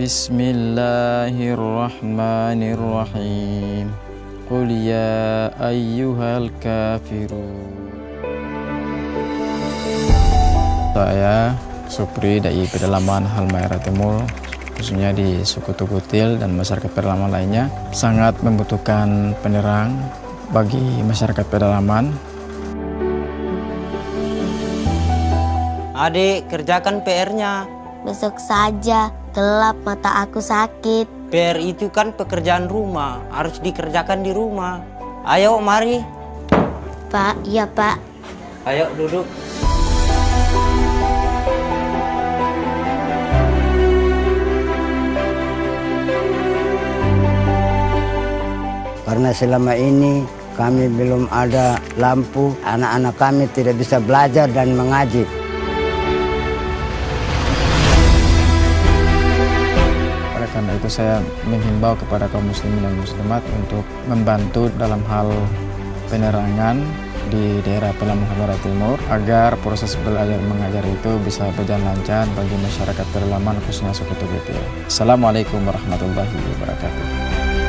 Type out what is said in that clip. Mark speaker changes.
Speaker 1: Bismillahirrahmanirrahim. Qul ya ayyuhal kafirun. Saya Supri dari pedalaman Halmahera Timur khususnya di suku Tugutil dan masyarakat pedalaman lainnya sangat membutuhkan penerang bagi masyarakat pedalaman.
Speaker 2: Adik, kerjakan PR-nya.
Speaker 3: Besok saja, gelap mata aku sakit.
Speaker 2: PR itu kan pekerjaan rumah, harus dikerjakan di rumah. Ayo, mari.
Speaker 3: Pak, iya pak.
Speaker 2: Ayo, duduk.
Speaker 4: Karena selama ini kami belum ada lampu, anak-anak kami tidak bisa belajar dan mengaji.
Speaker 1: Karena itu saya menghimbau kepada kaum muslimin dan muslimat untuk membantu dalam hal penerangan di daerah Pelabuhan Hamara Timur agar proses belajar mengajar itu bisa berjalan lancar bagi masyarakat pedalaman khususnya suku Tugutil. Assalamualaikum warahmatullahi wabarakatuh.